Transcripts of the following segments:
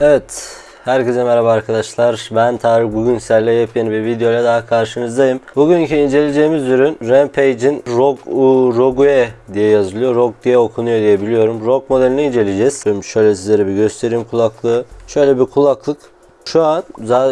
Evet, herkese merhaba arkadaşlar. Ben Tarık. Bugün sizlerle yepyeni bir videoyla daha karşınızdayım. Bugünkü inceleyeceğimiz ürün Rampage'in ROG Rogue diye yazılıyor. ROG diye okunuyor diye biliyorum. ROG modelini inceleyeceğiz. Şimdi şöyle sizlere bir göstereyim kulaklığı. Şöyle bir kulaklık. Şu an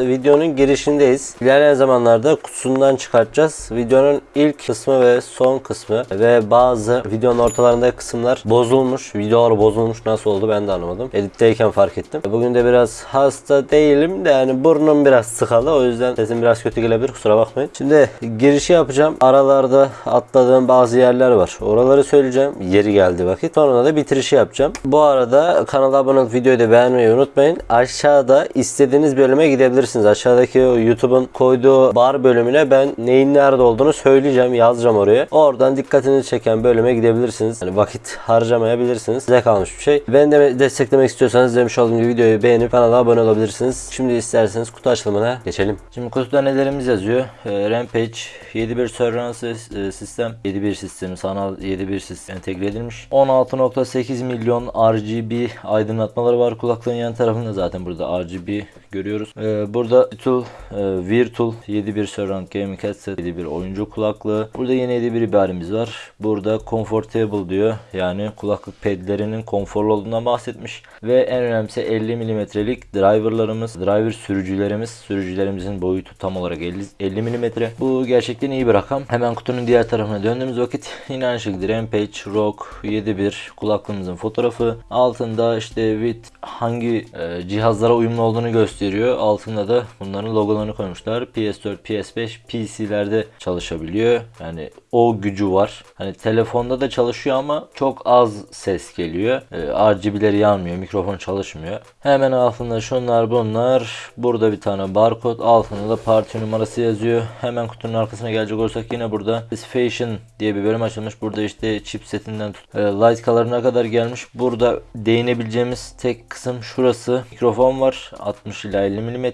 videonun girişindeyiz. İlerleyen zamanlarda kutusundan çıkartacağız. Videonun ilk kısmı ve son kısmı ve bazı videonun ortalarında kısımlar bozulmuş. Videolar bozulmuş. Nasıl oldu ben de anlamadım. Editteyken fark ettim. Bugün de biraz hasta değilim de yani burnum biraz sıkalı. O yüzden sesim biraz kötü gelebilir. Kusura bakmayın. Şimdi girişi yapacağım. Aralarda atladığım bazı yerler var. Oraları söyleyeceğim. Yeri geldi vakit. Sonra da bitirişi yapacağım. Bu arada kanala abone olup videoyu da beğenmeyi unutmayın. Aşağıda istediğiniz bölüme gidebilirsiniz. Aşağıdaki YouTube'un koyduğu bar bölümüne ben neyin nerede olduğunu söyleyeceğim. Yazacağım oraya. Oradan dikkatinizi çeken bölüme gidebilirsiniz. Yani vakit harcamayabilirsiniz. Size kalmış bir şey. Beni de desteklemek istiyorsanız demiş olduğum gibi videoyu beğenip kanala abone olabilirsiniz. Şimdi isterseniz kutu açılımına geçelim. Şimdi kutuda nelerimiz yazıyor? Ee, Rampage 7.1 Surveillance e, sistem 7.1 sistemi sanal 7.1 sistem entegre edilmiş. 16.8 milyon RGB aydınlatmaları var kulaklığın yan tarafında zaten burada RGB görüyoruz. Ee, burada Virtual, e, Virtual 7.1 Surround Gaming Headset 7.1 oyuncu kulaklığı. Burada yeni 7.1 ibaremiz var. Burada Comfortable diyor. Yani kulaklık pedlerinin konforlu olduğundan bahsetmiş. Ve en önemlisi 50 milimetrelik driverlarımız, driver sürücülerimiz. Sürücülerimizin boyutu tam olarak 50, 50 milimetre. Bu gerçekten iyi bir rakam. Hemen kutunun diğer tarafına döndüğümüz vakit yine aynı şekilde Rampage ROG 7.1 kulaklığımızın fotoğrafı. Altında işte with hangi e, cihazlara uyumlu olduğunu gösteriyor. Altında da bunların logolarını koymuşlar. PS4, PS5, PC'lerde çalışabiliyor. Yani o gücü var. Hani telefonda da çalışıyor ama çok az ses geliyor. E, RGB'leri yanmıyor. Mikrofon çalışmıyor. Hemen altında şunlar bunlar. Burada bir tane barkod. Altında da parti numarası yazıyor. Hemen kutunun arkasına gelecek olursak yine burada Specification diye bir bölüm açılmış. Burada işte chipsetinden tut, e, light color'ına kadar gelmiş. Burada değinebileceğimiz tek kısım şurası. Mikrofon var. 60 ila 50 mm.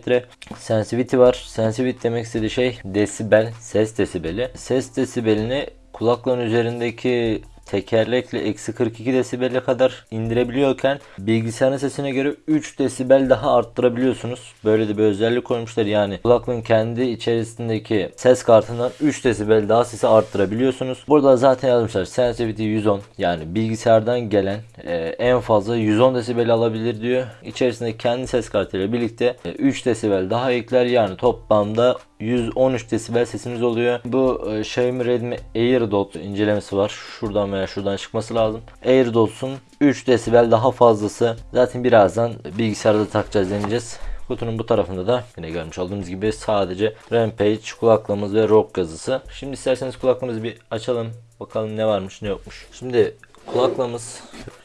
Sensitivity var. Sensitivity demek istediği şey desibel, ses desibeli. Ses desibelini kulaklığın üzerindeki tekerlekle eksi 42 desibele kadar indirebiliyorken bilgisayarın sesine göre 3 desibel daha arttırabiliyorsunuz. Böyle de bir özellik koymuşlar yani kulaklığın kendi içerisindeki ses kartından 3 desibel daha sesi arttırabiliyorsunuz. Burada zaten yazmışlar sensitivity 110 yani bilgisayardan gelen e, en fazla 110 desibel alabilir diyor. İçerisinde kendi ses kartıyla birlikte e, 3 desibel daha ekler yani toplamda 113 desibel sesimiz oluyor. Bu e, Xiaomi Redmi AirDot incelemesi var. Şuradan veya şuradan çıkması lazım. AirDot'un 3 desibel daha fazlası. Zaten birazdan bilgisayarda takacağız deneyeceğiz. Kutunun bu tarafında da yine görmüş olduğunuz gibi sadece Rampage kulaklığımız ve ROG yazısı. Şimdi isterseniz kulaklığımızı bir açalım. Bakalım ne varmış ne yokmuş. Şimdi kulaklığımız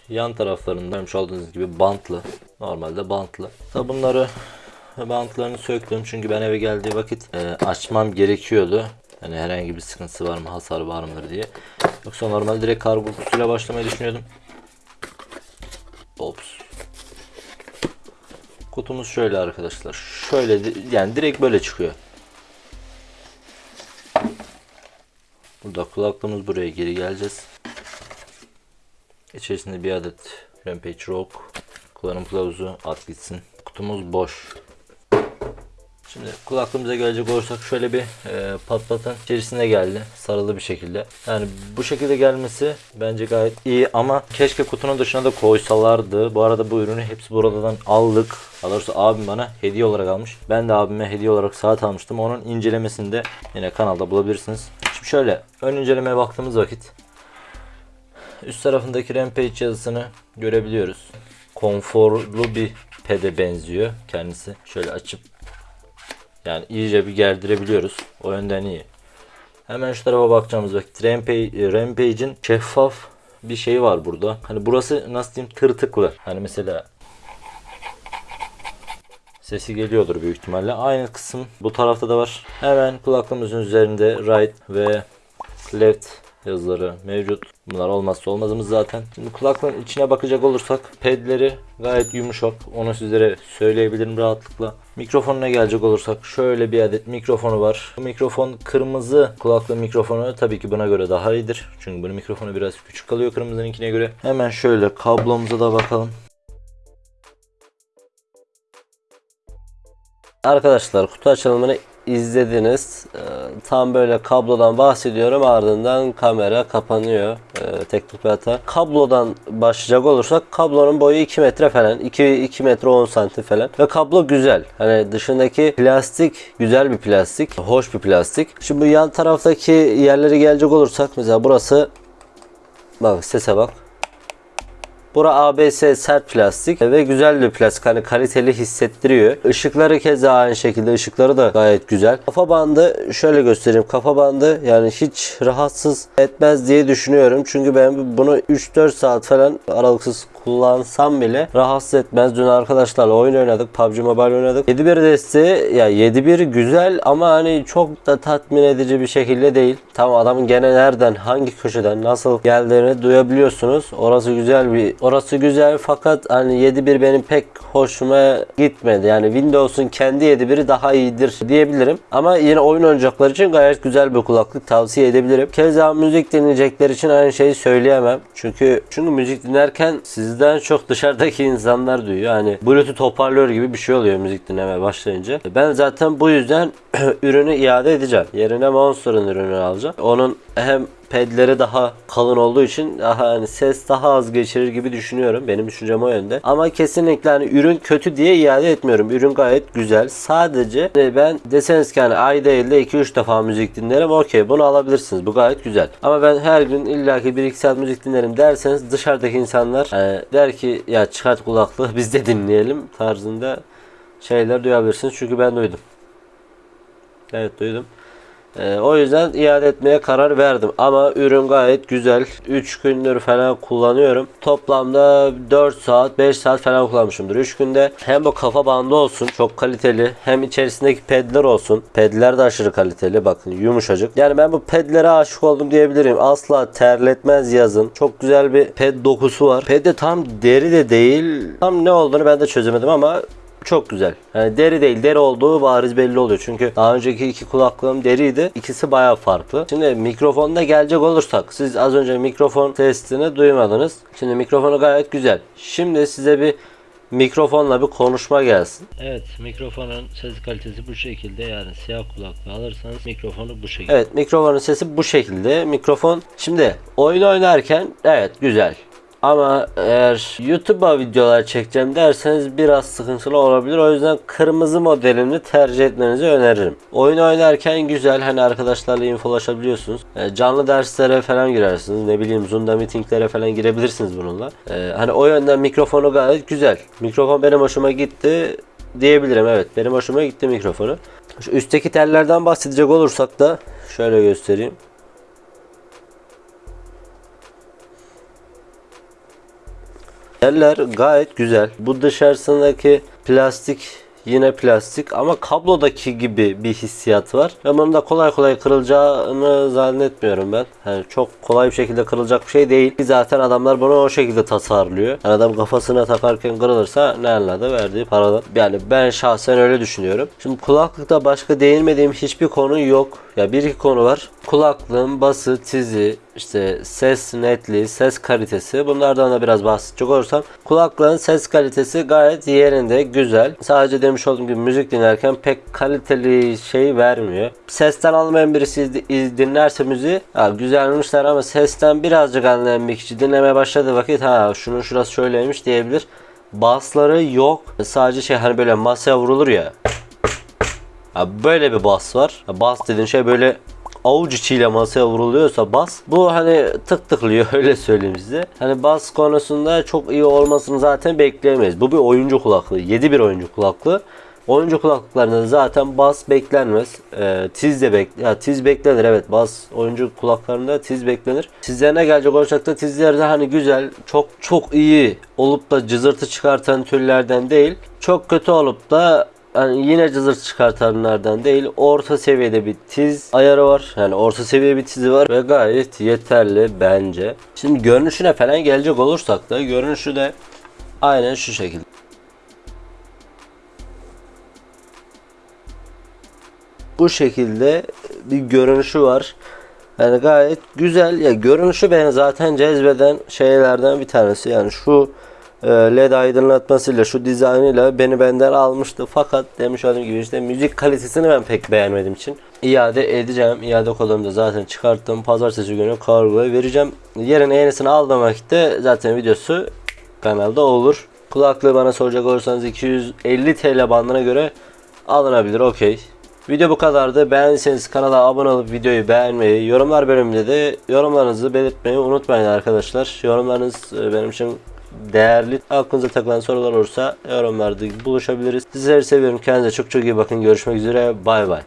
yan taraflarında görmüş olduğunuz gibi bantlı. Normalde bantlı. Tabi bunları bantlarını söktüm çünkü ben eve geldiği vakit e, açmam gerekiyordu. Yani herhangi bir sıkıntısı var mı, hasar var mıdır diye. Yoksa normal direkt kargo kutusuyla başlamayı düşünüyordum. Ops. Kutumuz şöyle arkadaşlar. Şöyle yani direkt böyle çıkıyor. Burada kulaklığımız buraya geri geleceğiz. İçerisinde bir adet Rampage ROG kullanım kılavuzu at gitsin. Kutumuz boş. Şimdi kulaklığımıza gelecek olursak şöyle bir e, patlatın içerisinde geldi sarılı bir şekilde. Yani bu şekilde gelmesi bence gayet iyi ama keşke kutunun dışına da koysalardı. Bu arada bu ürünü hepsi buradan aldık. Daha abim bana hediye olarak almış. Ben de abime hediye olarak saat almıştım. Onun incelemesini de yine kanalda bulabilirsiniz. Şimdi şöyle ön incelemeye baktığımız vakit üst tarafındaki Rampage yazısını görebiliyoruz. Konforlu bir pede benziyor kendisi. Şöyle açıp yani iyice bir gerdirebiliyoruz. O yönden iyi. Hemen şu tarafa bakacağımız vakit Rampage, Rampage'in şeffaf bir şey var burada. Hani burası nasıl diyeyim tırtıklı. Hani mesela sesi geliyordur büyük ihtimalle. Aynı kısım bu tarafta da var. Hemen kulaklığımızın üzerinde right ve left yazıları mevcut. Bunlar olmazsa olmazımız zaten. Şimdi kulaklığın içine bakacak olursak pedleri gayet yumuşak. Onu sizlere söyleyebilirim rahatlıkla. Mikrofonuna gelecek olursak şöyle bir adet mikrofonu var. Bu mikrofon kırmızı kulaklığın mikrofonu tabii ki buna göre daha iyidir. Çünkü bunun mikrofonu biraz küçük kalıyor kırmızınınkine göre. Hemen şöyle kablomuza da bakalım. Arkadaşlar kutu açılımını izlediniz. Ee, tam böyle kablodan bahsediyorum ardından kamera kapanıyor. Ee, teknik bir hata. Kablodan başlayacak olursak kablonun boyu 2 metre falan. 2, 2 metre 10 santim falan. Ve kablo güzel. Hani dışındaki plastik güzel bir plastik. Hoş bir plastik. Şimdi bu yan taraftaki yerleri gelecek olursak mesela burası bak sese bak. Bura ABS sert plastik ve güzel bir plastik. Hani kaliteli hissettiriyor. Işıkları keza aynı şekilde. ışıkları da gayet güzel. Kafa bandı şöyle göstereyim. Kafa bandı yani hiç rahatsız etmez diye düşünüyorum. Çünkü ben bunu 3-4 saat falan aralıksız kullansam bile rahatsız etmez. Dün arkadaşlarla oyun oynadık. PUBG Mobile oynadık. 7.1 desteği ya 7.1 güzel ama hani çok da tatmin edici bir şekilde değil. Tamam adamın gene nereden hangi köşeden nasıl geldiğini duyabiliyorsunuz. Orası güzel bir orası güzel fakat hani 7.1 benim pek hoşuma gitmedi. Yani Windows'un kendi 7.1'i daha iyidir diyebilirim. Ama yine oyun oynayacaklar için gayet güzel bir kulaklık tavsiye edebilirim. Keza müzik dinleyecekler için aynı şeyi söyleyemem. Çünkü çünkü müzik dinlerken sizden çok dışarıdaki insanlar duyuyor. Hani Bluetooth hoparlör gibi bir şey oluyor müzik dinlemeye başlayınca. Ben zaten bu yüzden ürünü iade edeceğim. Yerine Monster'ın ürününü alacağım. Onun hem pedleri daha kalın olduğu için daha hani ses daha az geçirir gibi düşünüyorum. Benim düşüncem o yönde. Ama kesinlikle hani ürün kötü diye iade etmiyorum. Ürün gayet güzel. Sadece hani ben deseniz ki hani ay değil de 2-3 defa müzik dinlerim. Okey bunu alabilirsiniz. Bu gayet güzel. Ama ben her gün illaki 1-2 saat müzik dinlerim derseniz dışarıdaki insanlar hani der ki ya çıkart kulaklığı biz de dinleyelim tarzında şeyler duyabilirsiniz. Çünkü ben duydum. Evet duydum. Ee, o yüzden iade etmeye karar verdim. Ama ürün gayet güzel. 3 gündür falan kullanıyorum. Toplamda 4 saat 5 saat falan kullanmışımdır 3 günde. Hem bu kafa bandı olsun çok kaliteli. Hem içerisindeki pedler olsun. Pedler de aşırı kaliteli. Bakın yumuşacık. Yani ben bu pedlere aşık oldum diyebilirim. Asla terletmez yazın. Çok güzel bir ped dokusu var. Ped de tam deri de değil. Tam ne olduğunu ben de çözemedim ama çok güzel. Yani deri değil deri olduğu bariz belli oluyor. Çünkü daha önceki iki kulaklığım deriydi. İkisi baya farklı. Şimdi mikrofonda gelecek olursak siz az önce mikrofon testini duymadınız. Şimdi mikrofonu gayet güzel. Şimdi size bir mikrofonla bir konuşma gelsin. Evet mikrofonun ses kalitesi bu şekilde yani siyah kulaklığı alırsanız mikrofonu bu şekilde. Evet mikrofonun sesi bu şekilde. Mikrofon şimdi oyun oynarken evet güzel. Ama eğer YouTube'a videolar çekeceğim derseniz biraz sıkıntılı olabilir. O yüzden kırmızı modelini tercih etmenizi öneririm. Oyun oynarken güzel hani arkadaşlarla infolaşabiliyorsunuz. E, canlı derslere falan girersiniz. Ne bileyim Zoom'da meetinglere falan girebilirsiniz bununla. E, hani o yönden mikrofonu gayet güzel. Mikrofon benim hoşuma gitti diyebilirim. Evet benim hoşuma gitti mikrofonu. Şu üstteki tellerden bahsedecek olursak da şöyle göstereyim. Teller gayet güzel. Bu dışarısındaki plastik yine plastik ama kablodaki gibi bir hissiyat var. Ve bunun da kolay kolay kırılacağını zannetmiyorum ben. Yani çok kolay bir şekilde kırılacak bir şey değil. Zaten adamlar bunu o şekilde tasarlıyor. Yani adam kafasına takarken kırılırsa ne anladı verdiği paradan. Yani ben şahsen öyle düşünüyorum. Şimdi kulaklıkta başka değinmediğim hiçbir konu yok. Ya bir iki konu var. Kulaklığın bası, tizi, işte ses netliği, ses kalitesi bunlardan da biraz bahsedecek olursam kulaklığın ses kalitesi gayet yerinde, güzel. Sadece demiş olduğum gibi müzik dinlerken pek kaliteli şey vermiyor. Sesten almayan birisi dinlerse müziği ha, güzelmişler ama sesten birazcık anlayan bir kişi dinlemeye başladığı vakit ha şunun şurası şöyleymiş diyebilir. Basları yok. Sadece şey hani böyle masaya vurulur ya. Böyle bir bas var. Bas dediğin şey böyle avuç içiyle masaya vuruluyorsa bas bu hani tık tıklıyor öyle söyleyeyim size. Hani bas konusunda çok iyi olmasını zaten bekleyemeyiz. Bu bir oyuncu kulaklığı. 7 bir oyuncu kulaklığı. Oyuncu kulaklıklarında zaten bas beklenmez. E, tiz de bek ya tiz beklenir evet bas oyuncu kulaklarında tiz beklenir. Tizlerine gelecek olacak da tizlerde hani güzel çok çok iyi olup da cızırtı çıkartan türlerden değil. Çok kötü olup da yani yine cızırt çıkartanlardan değil orta seviyede bir tiz ayarı var. Yani orta seviye bir tizi var ve gayet yeterli bence. Şimdi görünüşüne falan gelecek olursak da görünüşü de aynen şu şekilde. Bu şekilde bir görünüşü var. Yani gayet güzel. Ya görünüşü beni zaten cezbeden şeylerden bir tanesi. Yani şu led aydınlatmasıyla şu dizaynıyla beni benden almıştı. Fakat demiş olduğum gibi işte müzik kalitesini ben pek beğenmediğim için iade edeceğim. İade kodumu da zaten çıkarttım. Pazartesi günü kargoya vereceğim. Yerine yenisini aldığım vakitte zaten videosu kanalda olur. Kulaklığı bana soracak olursanız 250 TL bandına göre alınabilir. Okey. Video bu kadardı. Beğendiyseniz kanala abone olup videoyu beğenmeyi, yorumlar bölümünde de yorumlarınızı belirtmeyi unutmayın arkadaşlar. Yorumlarınız e, benim için değerli. Aklınıza takılan sorular olursa yorumlarda buluşabiliriz. Sizleri seviyorum. Kendinize çok çok iyi bakın. Görüşmek üzere. Bay bay.